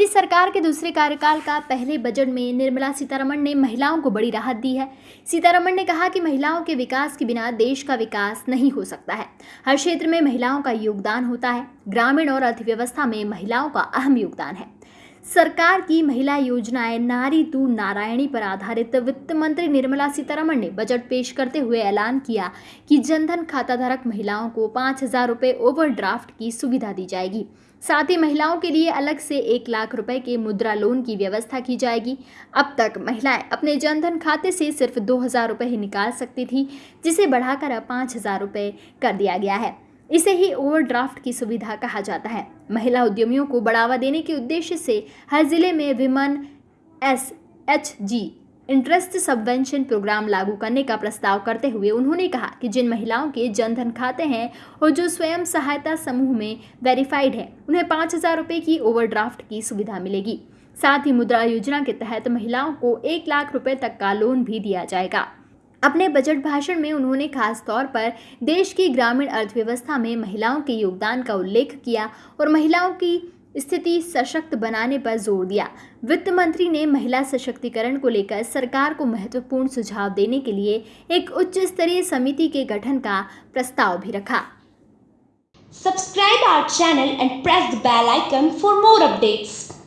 मोदी सरकार के दूसरे कार्यकाल का पहले बजट में निर्मला सीतारमण ने महिलाओं को बड़ी राहत दी है। सीतारमण ने कहा कि महिलाओं के विकास के बिना देश का विकास नहीं हो सकता है। हर क्षेत्र में महिलाओं का योगदान होता है। ग्रामीण और अर्थव्यवस्था में महिलाओं का अहम योगदान है। सरकार की महिला योजनाएँ नारी तू नारायणी पर आधारित। वित्त मंत्री निर्मला सीतारमण ने बजट पेश करते हुए ऐलान किया कि जनधन खाता धारक महिलाओं को पाँच हज़ार रुपये ओवरड्राफ्ट की सुविधा दी जाएगी। साथ ही महिलाओं के लिए अलग से एक लाख रुपए के मुद्रा लोन की व्यवस्था की जाएगी। अब तक महिलाएँ अपने जनधन खाते से सिर्फ़ दो हज़ार रुपये ही निकाल सकती थी, जिसे बढ़ाकर अब पाँच हज़ार रुपये कर दिया गया है। इसे ही ओवरड्राफ्ट की सुविधा कहा जाता है। महिला उद्यमियों को बढ़ावा देने के उद्देश्य से हर ज़िले में women S H G interest subvention programme लागू करने का प्रस्ताव करते हुए उन्होंने कहा कि जिन महिलाओं के जनधन खाते हैं और जो स्वयं सहायता समूह में वेरीफाइड है, उन्हें पाँच हज़ार रुपये की ओवरड्राफ्ट की सुविधा मिलेगी। साथ ही मुद्रा योजना के तहत महिलाओं को एक लाख रुपए तक का लोन भी दिया जाएगा। अपने बजट भाषण में उन्होंने खास तौर पर देश की ग्रामीण अर्थव्यवस्था में महिलाओं के योगदान का उल्लेख किया और महिलाओं की स्थिति सशक्त बनाने पर ज़ोर दिया वित्त मंत्री ने महिला सशक्तिकरण को लेकर सरकार को महत्वपूर्ण सुझाव देने के लिए एक उच्च स्तरीय समिति के गठन का प्रस्ताव भी रखा subscribe our channel and press the bell icon for more updates.